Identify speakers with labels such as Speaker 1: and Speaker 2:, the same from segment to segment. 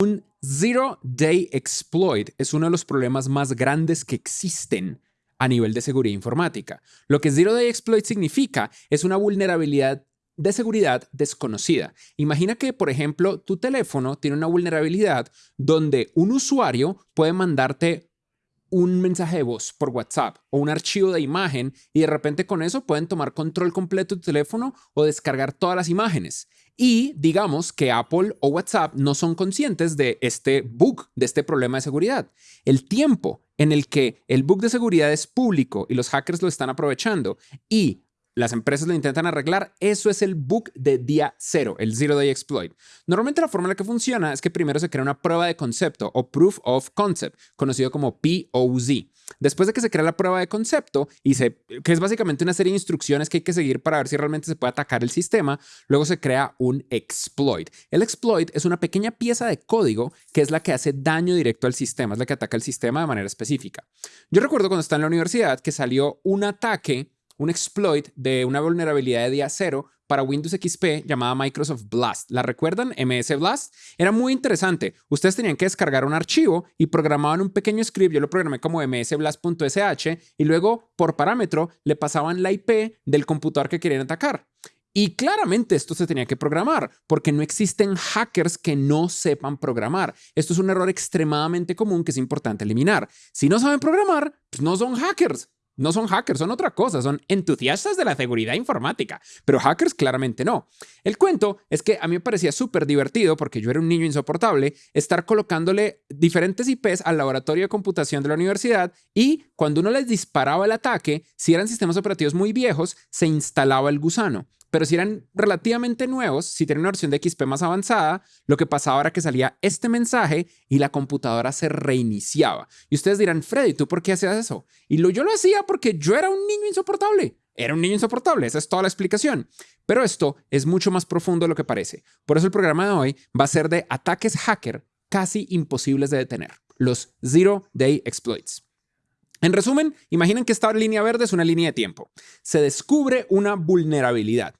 Speaker 1: Un Zero Day Exploit es uno de los problemas más grandes que existen a nivel de seguridad informática. Lo que Zero Day Exploit significa es una vulnerabilidad de seguridad desconocida. Imagina que, por ejemplo, tu teléfono tiene una vulnerabilidad donde un usuario puede mandarte un mensaje de voz por WhatsApp o un archivo de imagen y de repente con eso pueden tomar control completo de tu teléfono o descargar todas las imágenes. Y digamos que Apple o WhatsApp no son conscientes de este bug, de este problema de seguridad. El tiempo en el que el bug de seguridad es público y los hackers lo están aprovechando y las empresas lo intentan arreglar, eso es el bug de día cero, el Zero Day Exploit. Normalmente la forma en la que funciona es que primero se crea una prueba de concepto o Proof of Concept, conocido como POZ. Después de que se crea la prueba de concepto, y se, que es básicamente una serie de instrucciones que hay que seguir para ver si realmente se puede atacar el sistema, luego se crea un exploit. El exploit es una pequeña pieza de código que es la que hace daño directo al sistema, es la que ataca el sistema de manera específica. Yo recuerdo cuando estaba en la universidad que salió un ataque un exploit de una vulnerabilidad de día cero para Windows XP llamada Microsoft Blast. ¿La recuerdan? MS Blast. Era muy interesante. Ustedes tenían que descargar un archivo y programaban un pequeño script. Yo lo programé como msblast.sh y luego por parámetro le pasaban la IP del computador que querían atacar. Y claramente esto se tenía que programar porque no existen hackers que no sepan programar. Esto es un error extremadamente común que es importante eliminar. Si no saben programar, pues no son hackers. No son hackers, son otra cosa, son entusiastas de la seguridad informática, pero hackers claramente no. El cuento es que a mí me parecía súper divertido, porque yo era un niño insoportable, estar colocándole diferentes IPs al laboratorio de computación de la universidad y cuando uno les disparaba el ataque, si eran sistemas operativos muy viejos, se instalaba el gusano. Pero si eran relativamente nuevos, si tenían una versión de XP más avanzada, lo que pasaba era que salía este mensaje y la computadora se reiniciaba. Y ustedes dirán, Freddy, ¿tú por qué hacías eso? Y yo lo hacía porque yo era un niño insoportable. Era un niño insoportable, esa es toda la explicación. Pero esto es mucho más profundo de lo que parece. Por eso el programa de hoy va a ser de ataques hacker casi imposibles de detener, los Zero Day Exploits. En resumen, imaginen que esta línea verde es una línea de tiempo. Se descubre una vulnerabilidad.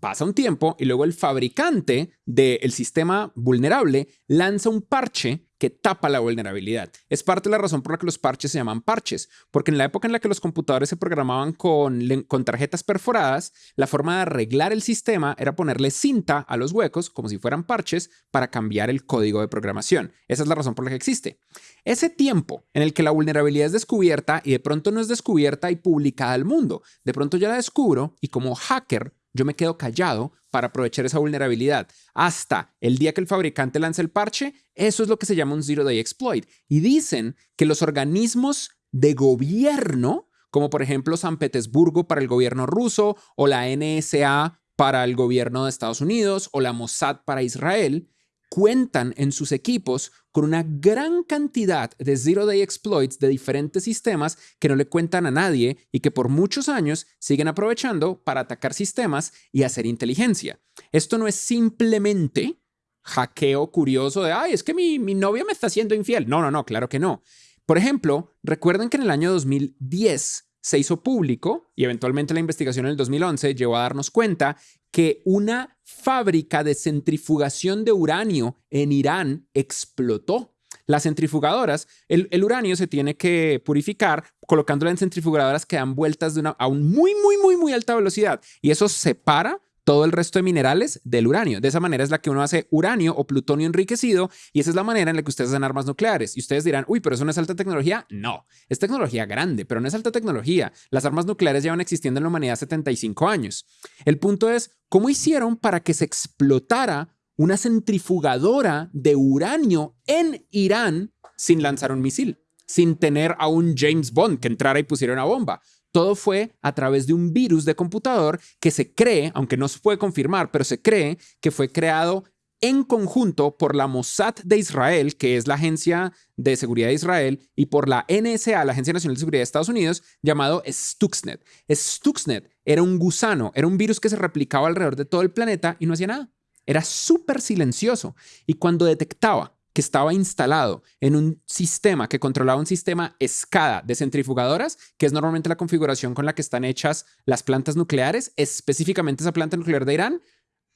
Speaker 1: Pasa un tiempo y luego el fabricante del sistema vulnerable lanza un parche que tapa la vulnerabilidad. Es parte de la razón por la que los parches se llaman parches, porque en la época en la que los computadores se programaban con, con, tarjetas perforadas, la forma de arreglar el sistema era ponerle cinta a los huecos, como si fueran parches, para cambiar el código de programación. Esa es la razón por la que existe. Ese tiempo en el que la vulnerabilidad es descubierta y de pronto no es descubierta y publicada al mundo, de pronto ya la descubro y como hacker yo me quedo callado para aprovechar esa vulnerabilidad. Hasta el día que el fabricante lance el parche, eso es lo que se llama un Zero Day Exploit. Y dicen que los organismos de gobierno, como por ejemplo San Petersburgo para el gobierno ruso o la NSA para el gobierno de Estados Unidos o la Mossad para Israel, cuentan en sus equipos con una gran cantidad de Zero Day Exploits de diferentes sistemas que no le cuentan a nadie y que por muchos años siguen aprovechando para atacar sistemas y hacer inteligencia. Esto no es simplemente hackeo curioso de, ay, es que mi, mi novia me está haciendo infiel. No, no, no, claro que no. Por ejemplo, recuerden que en el año 2010 se hizo público y eventualmente la investigación en el 2011 llevó a darnos cuenta que una fábrica de centrifugación de uranio en Irán explotó. Las centrifugadoras, el, uranio se tiene que purificar colocándolo en centrifugadoras que dan vueltas de una, a un muy, muy, muy, muy alta velocidad y eso separa todo el resto de minerales del uranio. De esa manera es la que uno hace uranio o plutonio enriquecido y esa es la manera en la que ustedes hacen armas nucleares. Y ustedes dirán, uy, pero eso no es alta tecnología. No, es tecnología grande, pero no es alta tecnología. Las armas nucleares llevan existiendo en la humanidad 75 años. El punto es, ¿cómo hicieron para que se explotara una centrifugadora de uranio en Irán sin lanzar un misil? sin tener a un James Bond que entrara y pusiera una bomba. Todo fue a través de un virus de computador que se cree, aunque no se puede confirmar, pero se cree que fue creado en conjunto por la Mossad de Israel, que es la agencia de seguridad de Israel, y por la NSA, la Agencia Nacional de Seguridad de Estados Unidos, llamado Stuxnet. Stuxnet era un gusano, era un virus que se replicaba alrededor de todo el planeta y no hacía nada. Era súper silencioso. Y cuando detectaba que estaba instalado en un sistema que controlaba un sistema SCADA de centrifugadoras, que es normalmente la configuración con la que están hechas las plantas nucleares, específicamente esa planta nuclear de Irán,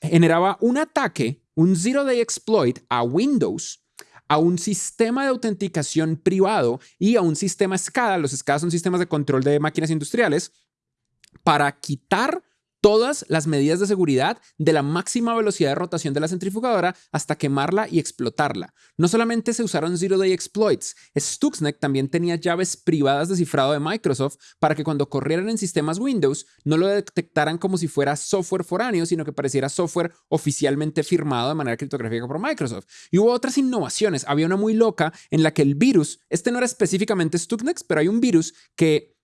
Speaker 1: generaba un ataque, un zero day exploit a Windows a un sistema de autenticación privado y a un sistema SCADA, los SCADA son sistemas de control de máquinas industriales, para quitar todas las medidas de seguridad de la máxima velocidad de rotación de la centrifugadora hasta quemarla y explotarla. No solamente se usaron Zero Day Exploits, Stuxnet también tenía llaves privadas de cifrado de Microsoft para que cuando corrieran en sistemas Windows no lo detectaran como si fuera software foráneo, sino que pareciera software oficialmente firmado de manera criptográfica por Microsoft. Y hubo otras innovaciones. Había una muy loca en la que el virus, este no era específicamente Stuxnet, pero hay un virus que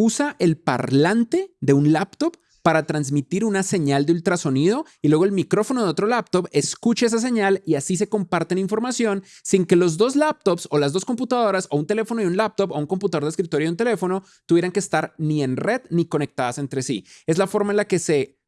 Speaker 1: usa el parlante de un laptop para transmitir una señal de ultrasonido y luego el micrófono de otro laptop escucha esa señal y así se comparten información sin que los dos laptops o las dos computadoras o un teléfono y un laptop o un computador de escritorio y un teléfono tuvieran que estar ni en red ni conectadas entre sí. Es la forma en la que se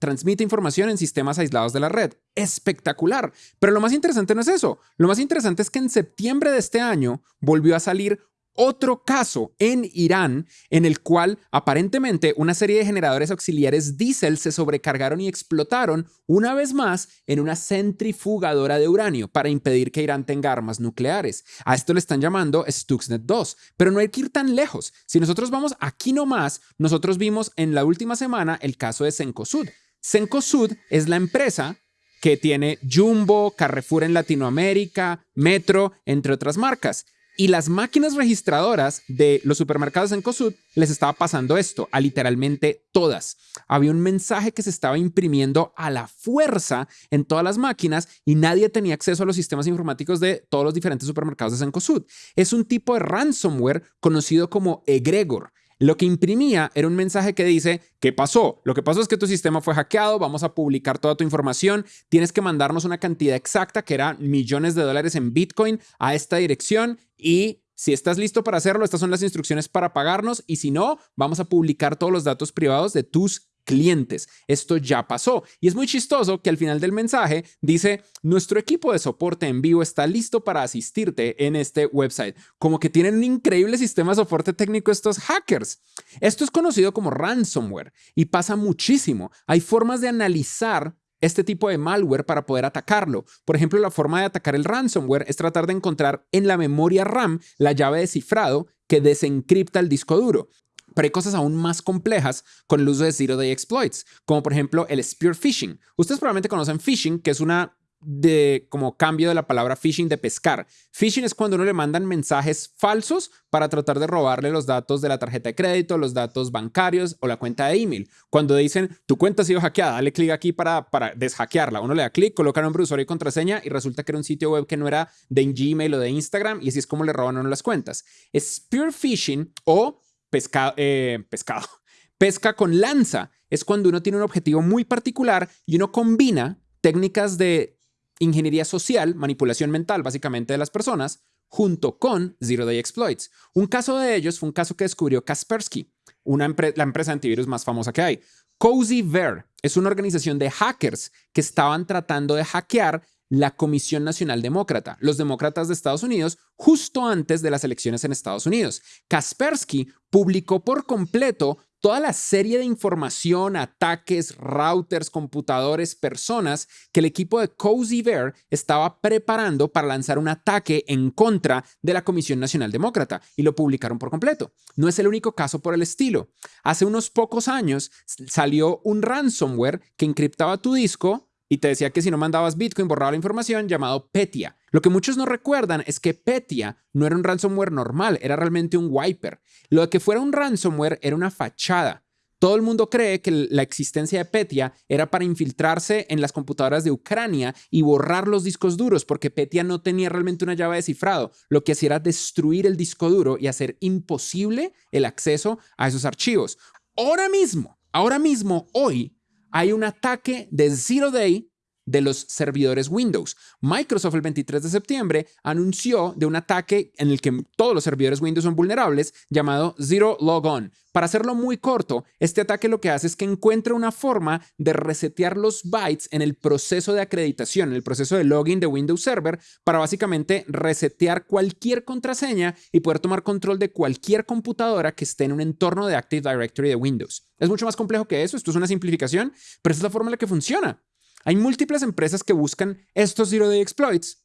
Speaker 1: transmite información en sistemas aislados de la red. Espectacular. Pero lo más interesante no es eso. Lo más interesante es que en septiembre de este año volvió a salir otro caso en Irán en el cual aparentemente una serie de generadores auxiliares diésel se sobrecargaron y explotaron una vez más en una centrifugadora de uranio para impedir que Irán tenga armas nucleares. A esto le están llamando Stuxnet 2, pero no hay que ir tan lejos. Si nosotros vamos aquí nomás, nosotros vimos en la última semana el caso de Sencosud. Sencosud es la empresa que tiene Jumbo, Carrefour en Latinoamérica, Metro, entre otras marcas. Y las máquinas registradoras de los supermercados en COSUD les estaba pasando esto, a literalmente todas. Había un mensaje que se estaba imprimiendo a la fuerza en todas las máquinas y nadie tenía acceso a los sistemas informáticos de todos los diferentes supermercados de Sencosud. Es un tipo de ransomware conocido como egregor lo que imprimía era un mensaje que dice, ¿qué pasó? Lo que pasó es que tu sistema fue hackeado, vamos a publicar toda tu información, tienes que mandarnos una cantidad exacta, que era millones de dólares en Bitcoin, a esta dirección y si estás listo para hacerlo, estas son las instrucciones para pagarnos y si no, vamos a publicar todos los datos privados de tus clientes. Esto ya pasó. Y es muy chistoso que al final del mensaje dice, nuestro equipo de soporte en vivo está listo para asistirte en este website. Como que tienen un increíble sistema de soporte técnico estos hackers. Esto es conocido como ransomware y pasa muchísimo. Hay formas de analizar este tipo de malware para poder atacarlo. Por ejemplo, la forma de atacar el ransomware es tratar de encontrar en la memoria RAM la llave de cifrado que desencripta el disco duro. Pero hay cosas aún más complejas con el uso de Zero Day Exploits, como por ejemplo el Spear Phishing. Ustedes probablemente conocen phishing, que es una de como cambio de la palabra phishing de pescar. Phishing es cuando uno le mandan mensajes falsos para tratar de robarle los datos de la tarjeta de crédito, los datos bancarios o la cuenta de email. Cuando dicen tu cuenta ha sido hackeada, dale clic aquí para, para deshackearla. Uno le da clic, coloca nombre de usuario y contraseña y resulta que era un sitio web que no era de Gmail o de Instagram y así es como le roban a uno las cuentas. Spear phishing o pescado, eh, pescado, pesca con lanza. Es cuando uno tiene un objetivo muy particular y uno combina técnicas de ingeniería social, manipulación mental básicamente de las personas, junto con Zero Day Exploits. Un caso de ellos fue un caso que descubrió Kaspersky, una la empresa de antivirus más famosa que hay. Cozy Bear es una organización de hackers que estaban tratando de hackear la Comisión Nacional Demócrata, los demócratas de Estados Unidos, justo antes de las elecciones en Estados Unidos. Kaspersky publicó por completo toda la serie de información, ataques, routers, computadores, personas que el equipo de Cozy Bear estaba preparando para lanzar un ataque en contra de la Comisión Nacional Demócrata y lo publicaron por completo. No es el único caso por el estilo. Hace unos pocos años salió un ransomware que encriptaba tu disco y te decía que si no mandabas Bitcoin borraba la información llamado Petia. Lo que muchos no recuerdan es que Petia no era un ransomware normal, era realmente un wiper. Lo de que fuera un ransomware era una fachada. Todo el mundo cree que la existencia de Petia era para infiltrarse en las computadoras de Ucrania y borrar los discos duros, porque Petia no tenía realmente una llave de cifrado. Lo que hacía era destruir el disco duro y hacer imposible el acceso a esos archivos. Ahora mismo, ahora mismo, hoy, hay un ataque de Zero Day de los servidores Windows. Microsoft el 23 de septiembre anunció de un ataque en el que todos los servidores Windows son vulnerables llamado Zero Logon. Para hacerlo muy corto, este ataque lo que hace es que encuentra una forma de resetear los bytes en el proceso de acreditación, en el proceso de login de Windows Server, para básicamente resetear cualquier contraseña y poder tomar control de cualquier computadora que esté en un entorno de Active Directory de Windows. Es mucho más complejo que eso, esto es una simplificación, pero esa es la forma en la que funciona. Hay múltiples empresas que buscan estos Zero Day Exploits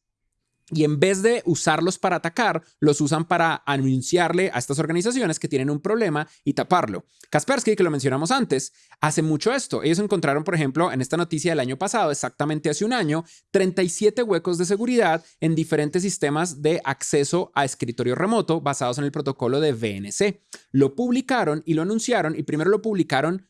Speaker 1: y en vez de usarlos para atacar, los usan para anunciarle a estas organizaciones que tienen un problema y taparlo. Kaspersky, que lo mencionamos antes, hace mucho esto. Ellos encontraron, por ejemplo, en esta noticia del año pasado, exactamente hace un año, 37 huecos de seguridad en diferentes sistemas de acceso a escritorio remoto basados en el protocolo de VNC. Lo publicaron y lo anunciaron y primero lo publicaron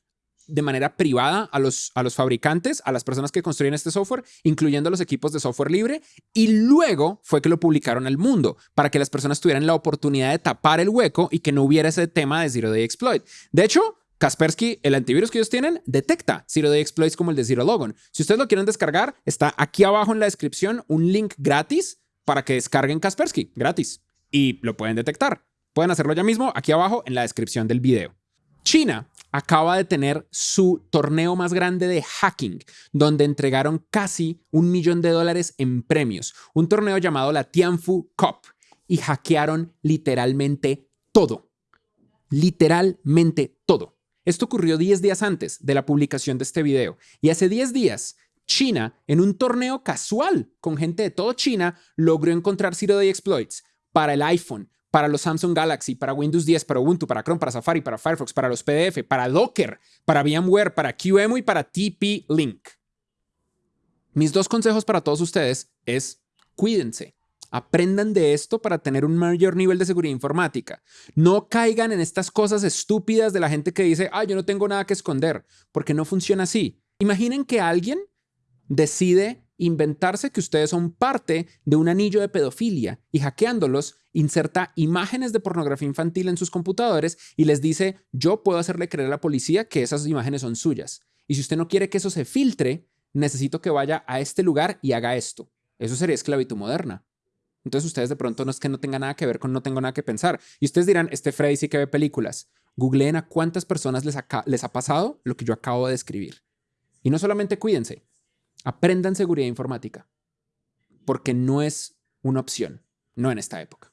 Speaker 1: de manera privada a los, a los fabricantes, a las personas que construyen este software, incluyendo los equipos de software libre, y luego fue que lo publicaron al mundo para que las personas tuvieran la oportunidad de tapar el hueco y que no hubiera ese tema de Zero Day Exploit. De hecho, Kaspersky, el antivirus que ellos tienen, detecta Zero Day Exploits como el de Zero Logon. Si ustedes lo quieren descargar, está aquí abajo en la descripción un link gratis para que descarguen Kaspersky, gratis, y lo pueden detectar. Pueden hacerlo ya mismo aquí abajo en la descripción del video. China acaba de tener su torneo más grande de hacking, donde entregaron casi un millón de dólares en premios, un torneo llamado la Tianfu Cup, y hackearon literalmente todo, literalmente todo. Esto ocurrió 10 días antes de la publicación de este video, y hace 10 días China, en un torneo casual con gente de todo China, logró encontrar Zero Day Exploits para el iPhone, para los Samsung Galaxy, para Windows 10, para Ubuntu, para Chrome, para Safari, para Firefox, para los PDF, para Docker, para VMware, para QEMU y para TP-Link. Mis dos consejos para todos ustedes es cuídense. Aprendan de esto para tener un mayor nivel de seguridad informática. No caigan en estas cosas estúpidas de la gente que dice, ah, yo no tengo nada que esconder, porque no funciona así. Imaginen que alguien decide inventarse que ustedes son parte de un anillo de pedofilia y hackeándolos inserta imágenes de pornografía infantil en sus computadores y les dice, yo puedo hacerle creer a la policía que esas imágenes son suyas. Y si usted no quiere que eso se filtre, necesito que vaya a este lugar y haga esto. Eso sería esclavitud moderna. Entonces ustedes de pronto no es que no tenga nada que ver con no tengo nada que pensar. Y ustedes dirán, este Freddy sí que ve películas. Googleen a cuántas personas les, ha pasado lo que yo acabo de describir. Y no solamente cuídense, Aprendan seguridad informática, porque no es una opción, no en esta época.